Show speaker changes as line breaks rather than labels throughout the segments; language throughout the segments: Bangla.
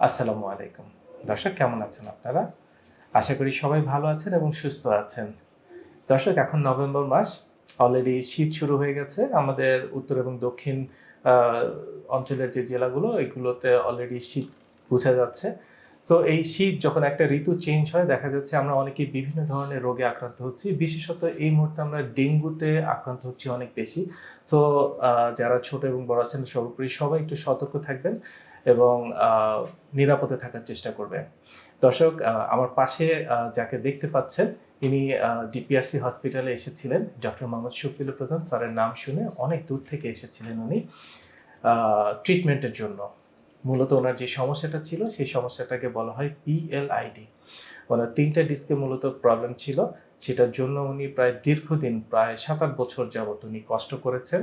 আসসালামু আলাইকুম। দর্শক, কেমন আছেন আপনারা? আশা করি সবাই ভালো আছেন এবং সুস্থ আছেন। দর্শক, এখন নভেম্বর মাস অলরেডি শীত শুরু হয়ে গেছে। আমাদের উত্তর এবং দক্ষিণ অঞ্চলের যে জেলাগুলো, এগুলোতে অলরেডি শীত বোঝা যাচ্ছে। সো এই শীত যখন একটা ঋতু চেঞ্জ হয়, দেখা যাচ্ছে আমরা অনেকে বিভিন্ন ধরনের রোগে আক্রান্ত হচ্ছি। বিশেষত এই মুহূর্তে আমরা ডেঙ্গুতে আক্রান্ত হচ্ছি অনেক বেশি। সো যারা ছোট এবং বড় আছেন, সর্বোপরি সবাই একটু সতর্ক থাকবেন। এবং নিরাপদে থাকার চেষ্টা করবেন। দর্শক আমার পাশে যাকে দেখতে পাচ্ছেন, ইনি ডিপিআরসি হসপিটালে এসেছিলেন। ডক্টর মোহাম্মদ শফিল প্রধান, স্যারের নাম শুনে অনেক দূর থেকে এসেছিলেন উনি ট্রিটমেন্টের জন্য। মূলত ওনার যে সমস্যাটা ছিল, সেই সমস্যাটাকে বলা হয় পিএলআইডি। ওনার তিনটা ডিস্কে মূলত প্রবলেম ছিল। সেটার জন্য উনি প্রায় দীর্ঘদিন, প্রায় সাত আট বছর যাবত উনি কষ্ট করেছেন।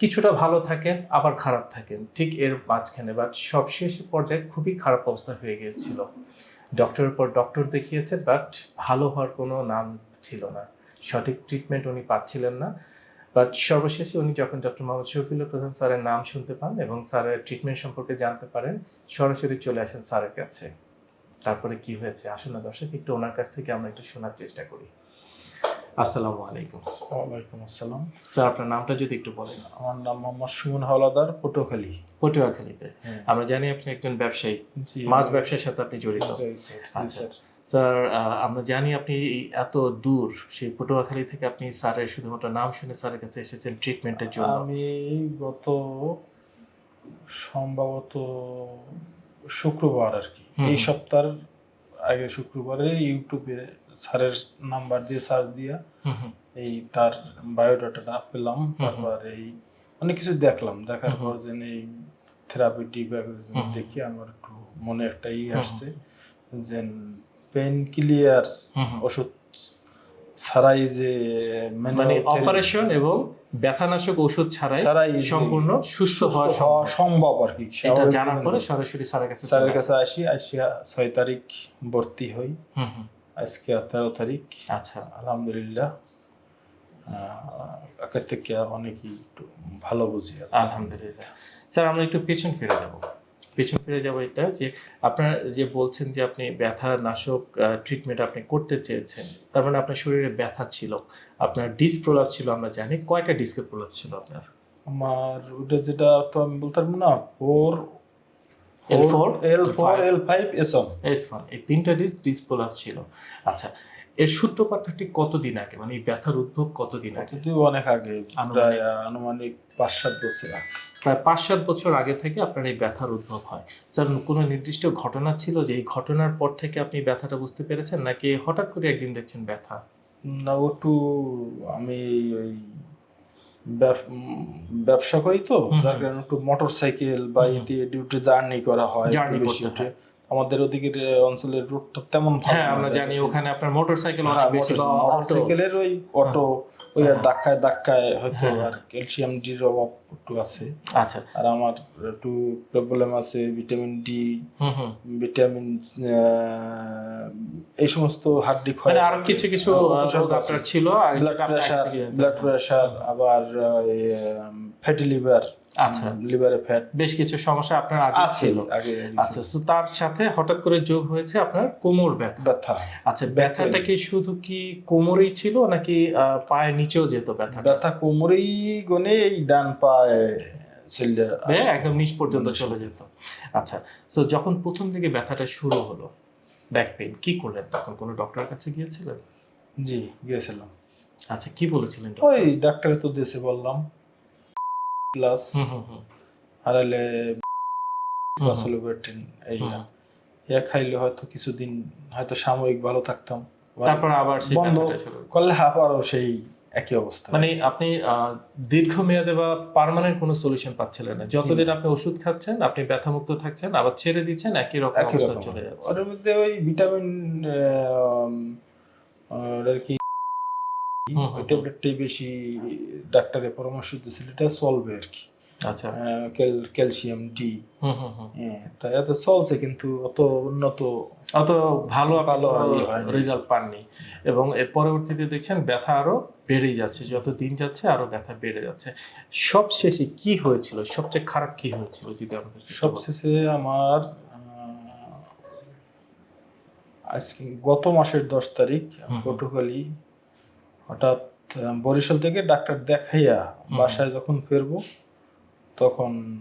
কিছুটা ভালো থাকেন, আবার খারাপ থাকেন। ঠিক এর মাঝখানে বাট সবশেষ পর্যায়ে খুবই খারাপ অবস্থা হয়ে গিয়েছিল। ডক্টরের পর ডক্টর দেখিয়েছেন বাট ভালো হওয়ার কোনো নাম ছিল না। সঠিক ট্রিটমেন্ট উনি পাচ্ছিলেন না। বাট সর্বশেষে উনি যখন ডক্টর মোহাম্মদ শফিল প্রধান স্যারের নাম শুনতে পান এবং স্যারের ট্রিটমেন্ট সম্পর্কে জানতে পারেন, সরাসরি চলে আসেন স্যারের কাছে। তারপরে কি হয়েছে? আসুন না দর্শক, একটু ওনার কাছ থেকে আমরা একটু শোনার চেষ্টা করি। আসসালামু আলাইকুম।
ওয়ালাইকুম আসসালাম।
স্যার আপনার নামটা যদি একটু বলেন।
আমার নাম মোহাম্মদ সুমন হাওলাদার পটুয়াখালী।
পটুয়াখালীতে। আমরা জানি আপনি একজন ব্যবসায়ী। মাছ ব্যবসার সাথে আপনি জড়িত। আচ্ছা।
স্যার।
আমরা জানি আপনি এত দূর সেই পটুয়াখালী থেকে আপনি স্যারের শুধুমাত্র নাম শুনে স্যারের কাছে এসেছেন ট্রিটমেন্টের জন্য।
আমি গত সম্ভবত শুক্রবার আর কি। এই সপ্তাহের আগে শুক্রবারে ইউটিউবে স্যারের নাম্বার দিয়ে সার্চ দিয়া এই তার বায়োডাটাটা পেলাম। তারপর এই অনেক কিছু দেখলাম। দেখার পর যে এই থেরাপি
হুম।
দেখি আমার একটু মনে একটা ই আসছে যে পেন ক্লিয়ার। ওষুধ ছাড়াই যে
মানে অপারেশন এবং ব্যথানাশক ওষুধ ছাড়াই সম্পূর্ণ সুস্থ হওয়া সম্ভব।
আর কি।
এটা জানার পরে সরাসরি স্যারের কাছে
স্যারের কাছে আসি। আসিয়া ছয় তারিখ ভর্তি হই। আজকে তেরো তারিখ।
আচ্ছা।
আলহামদুলিল্লাহ। আগের থেকে অনেকই একটু ভালো বুঝি
আলহামদুলিল্লাহ। স্যার আমরা একটু পেছন ফিরে যাব। পেছন ফিরে যাব এটা যে আপনারা যে বলছেন যে আপনি ব্যথা নাশক ট্রিটমেন্ট আপনি করতে চেয়েছেন তার মানে আপনার শরীরে ব্যথা ছিল আপনার ডিস্ক প্রলাপ ছিল আমরা জানি। কয়টা ডিস্কের প্রলাপ ছিল আপনার?
আমার ওটা যেটা তো আমি বলতে পারব না four
L4,
L four
L5,
L five S one
S one এই তিনটা ডিস্ক ডিস্ক ছিল। আচ্ছা এর সূত্রপাতটা ঠিক কতদিন আগে? মানে এই ব্যথার উদ্ভব কতদিন আগে?
অনেক আগে। প্রায় আনুমানিক পাঁচ সাত বছর আগে।
প্রায় পাঁচ সাত বছর আগে থেকে আপনার এই ব্যথার উদ্ভব হয়। স্যার কোনো নির্দিষ্ট ঘটনা ছিল যে এই ঘটনার পর থেকে আপনি ব্যথাটা বুঝতে পেরেছেন? নাকি হঠাৎ করে একদিন দেখছেন ব্যথা?
না একটু আমি ওই ব্যবসা করি তো যার কারণে একটু মোটর সাইকেল বা। এতে ডিউটি জার্নি করা হয় বেশি উঠে। আমাদের ওদিকে অঞ্চলের রুট তো তেমন
হ্যাঁ আমরা জানি ওখানে আপনার মোটর
সাইকেল
অনেক বেশি বা
মোটর- সাইকেলের ওই অটো ওই আর
হ্যাঁ।
ধাক্কায় ধাক্কায় হয়তো
হ্যাঁ,
আর ক্যালসিয়াম ডির অভাব একটু আছে।
আচ্ছা।
আর আমার একটু প্রবলেম আছে ভিটামিন ডি
হুম হুম।
ভিটামিন এই সমস্ত হাড্ডি ক্ষয়
মানে আরও কিছু কিছু রোগ আপনার ছিল
ব্লাড
প্রেসার।
ব্লাড প্রেসার আবার ফ্যাটি লিভার
আচ্ছা।
লিভারে ফ্যাট
বেশ কিছু সমস্যা আপনার আগে ছিল। আচ্ছা তো তার সাথে হঠাৎ করে যোগ হয়েছে আপনার কোমর ব্যথা।
ব্যথা।
আচ্ছা ব্যথাটা কি শুধু কি কোমরেই ছিল নাকি পায়ের নিচেও যেত ব্যথা
ব্যথা কোমরেই গনে এই ডান পায়ে।
একদম নিচ পর্যন্ত চলে যেত। আচ্ছা তো যখন প্রথম থেকে ব্যথাটা শুরু হলো ব্যাক পেন কি করলেন? তখন কোনো ডক্টরের কাছে গিয়েছিলেন?
জি গিয়েছিলাম।
আচ্ছা কি বলেছিলেন
ওই? ডাক্তার তো দেশে বললাম। প্লাস হারালে। বাসলোবেটিন এই। ইয়া খাইলে হয়তো কিছুদিন হয়তো সাময়িক ভালো থাকতাম
তারপর আবার সেই
বন্ধ। করলে আবারও সেই একই অবস্থা
মানে আপনি দীর্ঘমেয়াদে বা পার্মানেন্ট কোনো সলিউশন পাচ্ছিলেন না যতদিন আপনি ওষুধ খাচ্ছেন আপনি ব্যথামুক্ত থাকছেন আবার ছেড়ে দিচ্ছেন একই রকম অবস্থা চলে যাচ্ছে
ওর মধ্যে ওই ভিটামিন আর কি ওই ট্যাবলেটটাই বেশি ডাক্তারের পরামর্শ দিয়েছিল এটা চলবে আর কি।
আচ্ছা।
ক্যালসিয়াম ডি
হুম
হ্যাঁ তা এত চলছে কিন্তু অত উন্নত
অত ভালো
ভালো।
রেজাল্ট পাননি। এবং এর পরবর্তীতে দেখছেন ব্যথা আরও বেড়েই যাচ্ছে যত দিন যাচ্ছে আরও ব্যথা বেড়ে যাচ্ছে। সব শেষে কি হয়েছিল? সবচেয়ে খারাপ কি হয়েছিল যদি আমাদের।
সবশেষে আমার আজকে গত মাসের দশ তারিখ। পটুখালী হঠাৎ বরিশাল থেকে ডাক্তার দেখাইয়া বাসায় যখন ফিরবো তখন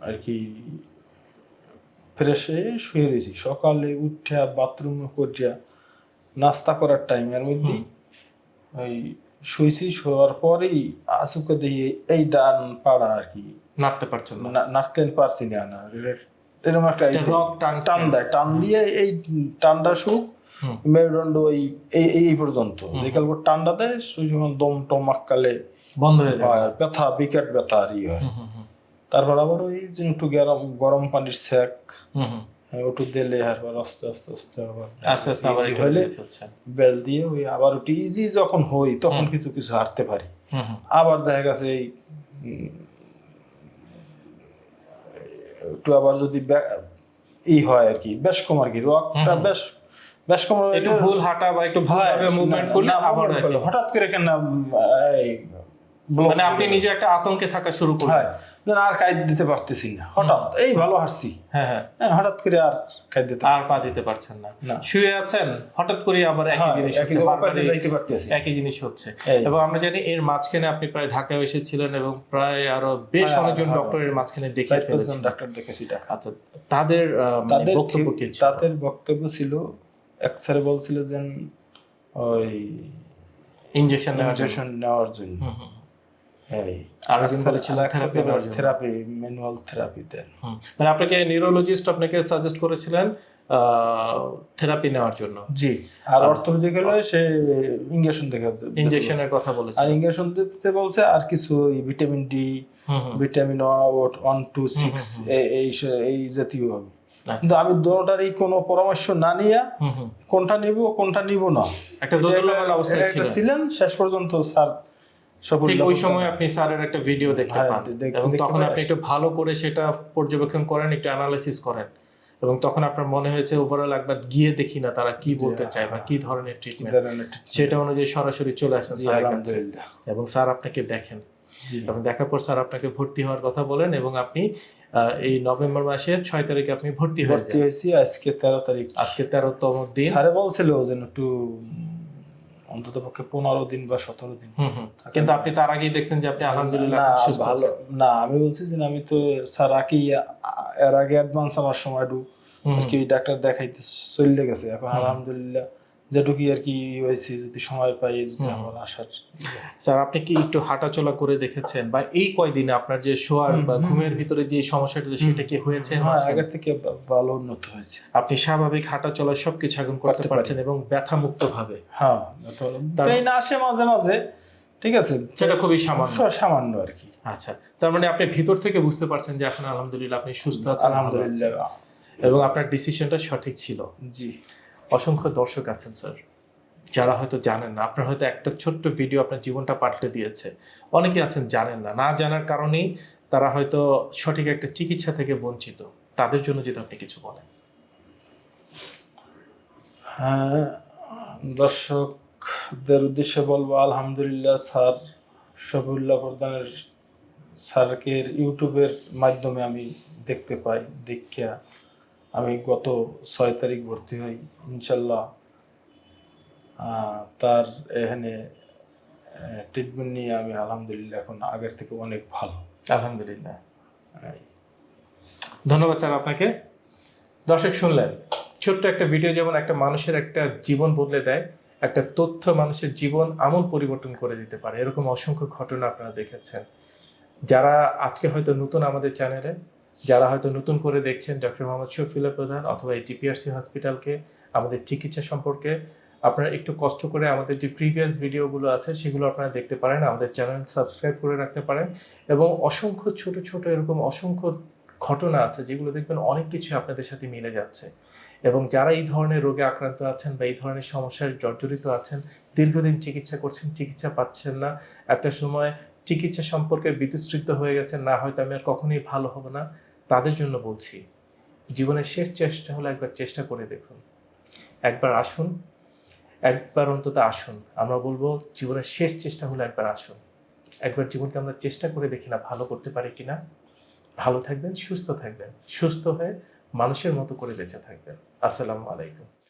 আর কি ফ্রেশে শুয়ে রয়েছি। সকালে উঠা বাথরুমে করিয়া নাস্তা করার টাইমের মধ্যে ওই শুয়েছি শোয়ার পরেই আসুকে দিয়ে এই ডান পাড়া আর কি।
নাড়তে পারছেন না?
না- নাচতে পারছি না না। এরকম একটা
টান
দেয় টান দিয়ে এই টানটা সুখ। মেরুদণ্ড ওই এই এই পর্যন্ত। যে কালকে টানটা দেয় সেই সময় দম টম আক্কালে
বন্ধ হয়ে যাবে
হয় ব্যথা বিকেট ব্যথা আর ই হয়। তারপর আবার ওই যে একটু গরম গরম পানির সেক
হুম।
ওটু দিলে আবার আস্তে আস্তে আস্তে আবার
আস্তে আস্তে আবার
হলে বেল দিয়ে ওই আবার ওটি ইজি যখন হই তখন কিছু কিছু হারতে পারি। আবার দেখা গেছে এই একটু আবার যদি ই হয় আর কি বেশ কম আর কি রকটা বেশ
একটু ভুল হাঁটা বা একটু মুভমেন্ট করলে আবার একই।
হঠাৎ করে কেন
মানে আপনি নিজে একটা আতঙ্কে থাকা শুরু করলেন।
আর কাজ দিতে পারতেছি না। হঠাৎ এই ভালো হাঁটছি।
হ্যাঁ হ্যাঁ।
হ্যাঁ হঠাৎ করে আর কাজ দিতে
আর পা দিতে পারছেন না। শুয়ে আছেন হঠাৎ করে আবার একই জিনিস হচ্ছে
রকম যাইতে পারতেছি।
একই জিনিস হচ্ছে। এবং আমরা জানি এর মাঝখানে আপনি প্রায় ঢাকায় এসেছিলেন এবং প্রায় আরও বেশ
হ্যাঁ,
অনেকজন ডক্টরের মাঝখানে
পাঁচজন
ফেলেছেন।
ডাক্তার দেখেছি
আচ্ছা তাদের মানে
তাদের
বক্তব্য কি
তাদের বক্তব্য ছিল এক স্যারে বলছিল যে ওই
ইনজেকশন
ইনজেকশন নেওয়ার জন্য।
হুম, হুম,
এই
আরেকজন বলেছিল থেরাপি নেওয়ার জন্য।
থেরাপি ম্যানুয়াল থেরাপি দেন।
মানে আপনাকে নিউরোলজিস্ট আপনাকে সাজেস্ট করেছিলেন থেরাপি নেওয়ার জন্য।
জি আর অর্থোপেডিক হলে সে ইঞ্জেকশন দেখে
ইনজেকশনের কথা
আর দিতে বলছে আর কিছু vitamin D vitamin one two six এই এই জাতীয় হবে
আচ্ছা।
কিন্তু আমি দোনোটারই কোনো পরামর্শ না নিয়ে। কোনটা নিব কোনটা নিব না।
একটা ছিলেন।
শেষ পর্যন্ত স্যার
ঠিক ওই সময় আপনি স্যারের একটা ভিডিও দেখতে
হ্যাঁ,
পান। এবং তখন আপনি একটু ভালো করে সেটা পর্যবেক্ষণ করেন একটু অ্যানালাইসিস করেন। এবং তখন আপনার মনে হয়েছে ওভারঅল একবার গিয়ে দেখি না তারা কি বলতে চায় বা কি ধরনের ট্রিটমেন্ট সেটা অনুযায়ী সরাসরি চলে আসেন স্যারের কাছে। এবং স্যার আপনাকে দেখেন। এবং দেখার পর স্যার আপনাকে ভর্তি হওয়ার কথা বলেন এবং আপনি এই নভেম্বর মাসের ছয় তারিখে আপনি ভর্তি
ভর্তি হয়েছি আজকে তেরো তারিখ।
আজকে তেরোতম দিন।
স্যারে বলছিল যেন একটু অন্তত পক্ষে পনেরো দিন বা সতেরো দিন।
হুম কিন্তু আপনি তার আগেই দেখছেন যে আপনি আলহামদুলিল্লাহ
ভালো। না আমি বলছি যে আমি তো স্যার আগে এর আগে অ্যাডভান্স আমার সময় একটু আর কি ডাক্তার দেখাইতে চলে গেছে। এখন আলহামদুলিল্লাহ আর কি যদি সময় পাই যদি আমার আসার
স্যার আপনি কি একটু হাঁটাচলা করে দেখেছেন? বা এই কয়দিনে আপনার যে শোয়ার বা ঘুমের ভিতরে যে সমস্যাটা সেটা কি হয়েছে
হ্যাঁ আগের থেকে ভালো উন্নত হয়েছে।
আপনি স্বাভাবিক হাঁটাচলা সবকিছু এখন করতে পারছেন এবং ব্যথা মুক্ত ভাবে
হ্যাঁ আসে মাঝে মাঝে ঠিক আছে?
সেটা খুবই সামান্য।
সামান্য আর কি।
আচ্ছা তার মানে আপনি ভিতর থেকে বুঝতে পারছেন যে এখন আলহামদুলিল্লাহ আপনি সুস্থ আছেন।
আলহামদুলিল্লাহ।
এবং আপনার ডিসিশনটা সঠিক ছিল।
জি।
অসংখ্য দর্শক আছেন, স্যার। যারা হয়তো জানেন না, আপনার হয়তো একটা ছোট্ট ভিডিও আপনার জীবনটা পাল্টে দিয়েছে। অনেকে আছেন জানেন না। না জানার কারণেই তারা হয়তো সঠিক একটা চিকিৎসা থেকে বঞ্চিত। তাদের জন্য যদি আপনি কিছু বলেন।
হ্যাঁ দর্শকদের উদ্দেশ্যে বলব, আলহামদুলিল্লাহ, স্যার শফিউল্লাহ প্রধানের স্যারকে ইউটিউবের মাধ্যমে আমি দেখতে পাই, দেখিয়া। আমি গত ছয় তারিখ ভর্তি হই, ইনশাল্লাহ তার এখানে ট্রিটমেন্ট নিয়ে আমি আলহামদুলিল্লাহ এখন আগের থেকে অনেক ভালো।
আলহামদুলিল্লাহ। ধন্যবাদ স্যার আপনাকে। দর্শক শুনলেন, ছোট্ট একটা ভিডিও যেমন একটা মানুষের একটা জীবন বদলে দেয়, একটা তথ্য মানুষের জীবন আমূল পরিবর্তন করে দিতে পারে। এরকম অসংখ্য ঘটনা আপনারা দেখেছেন। যারা আজকে হয়তো নতুন আমাদের চ্যানেলে যারা হয়তো নতুন করে দেখছেন ডক্টর মোহাম্মদ শফিলা প্রধান অথবা এই টিপিআরসি হসপিটালকে, আমাদের চিকিৎসা সম্পর্কে আপনারা একটু কষ্ট করে আমাদের যে প্রিভিয়াস ভিডিওগুলো আছে, সেগুলো আপনারা দেখতে পারেন, আমাদের চ্যানেল সাবস্ক্রাইব করে রাখতে পারেন এবং অসংখ্য ছোট ছোট এরকম অসংখ্য ঘটনা আছে যেগুলো দেখবেন অনেক কিছু আপনাদের সাথে মিলে যাচ্ছে এবং যারা এই ধরনের রোগে আক্রান্ত আছেন বা এই ধরনের সমস্যায় জর্জরিত আছেন, দীর্ঘদিন চিকিৎসা করছেন, চিকিৎসা পাচ্ছেন না, একটা সময় চিকিৎসা সম্পর্কে বিতৃষ্ণিত হয়ে গেছে না হয়তো আমি আর কখনোই ভালো হব না তাদের জন্য বলছি, জীবনের শেষ চেষ্টা হলো একবার চেষ্টা করে দেখুন। একবার আসুন, একবার অন্তত আসুন। আমরা বলব জীবনের শেষ চেষ্টা হলো একবার আসুন। একবার জীবনকে আমরা চেষ্টা করে দেখি না ভালো করতে পারি কিনা ভালো থাকবেন, সুস্থ থাকবেন। সুস্থ হয়ে মানুষের মতো করে বেঁচে থাকবেন। আসসালামু আলাইকুম।